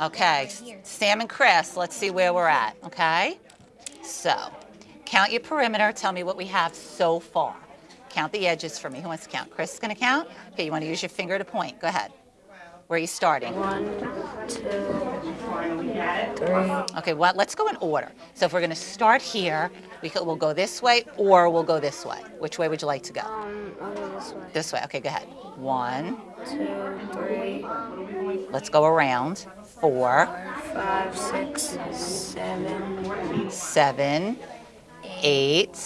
Okay, Sam and Chris, let's see where we're at, okay? So, count your perimeter. Tell me what we have so far. Count the edges for me. Who wants to count? Chris is going to count? Okay, you want to use your finger to point. Go ahead. Where are you starting? One, two, three. Okay, well, let's go in order. So if we're going to start here, we could, we'll go this way or we'll go this way. Which way would you like to go? Um, I'll go this way. This way. Okay, go ahead. One. Two, three, Let's go around. Four, five, six, seven, seven, eight,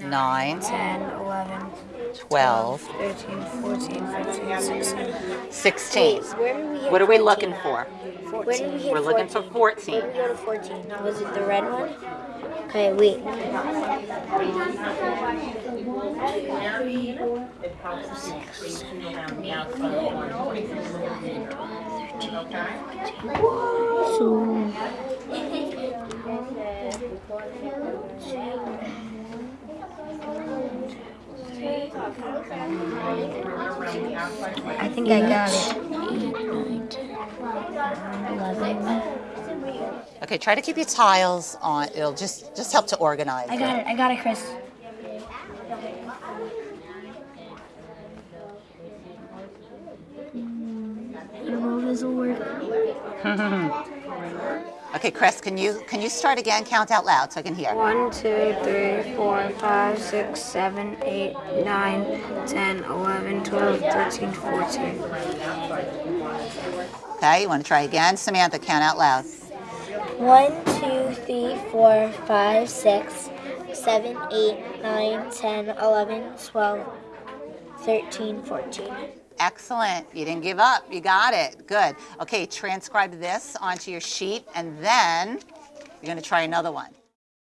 nine, ten, eleven, 12, 13, 14, 15, 16. 16. Where did we What are we looking for? Where did We We're looking for 14? 14. Where did we go to 14? Was it the red one? Okay, wait. So, I think I got it. Okay, try to keep your tiles on. It'll just just help to organize. I got it. I got it, Chris. Don't know if this will work. Okay, Chris, can you can you start again? Count out loud so I can hear. One, two, three, four, five, six, seven, eight, nine, ten, eleven, twelve, thirteen, fourteen. Okay, you want to try again? Samantha, count out loud. one, two, three, four, five, six, seven, eight, nine, ten, eleven, twelve, thirteen, fourteen. Excellent. You didn't give up. You got it. Good. Okay, transcribe this onto your sheet and then you're going to try another one.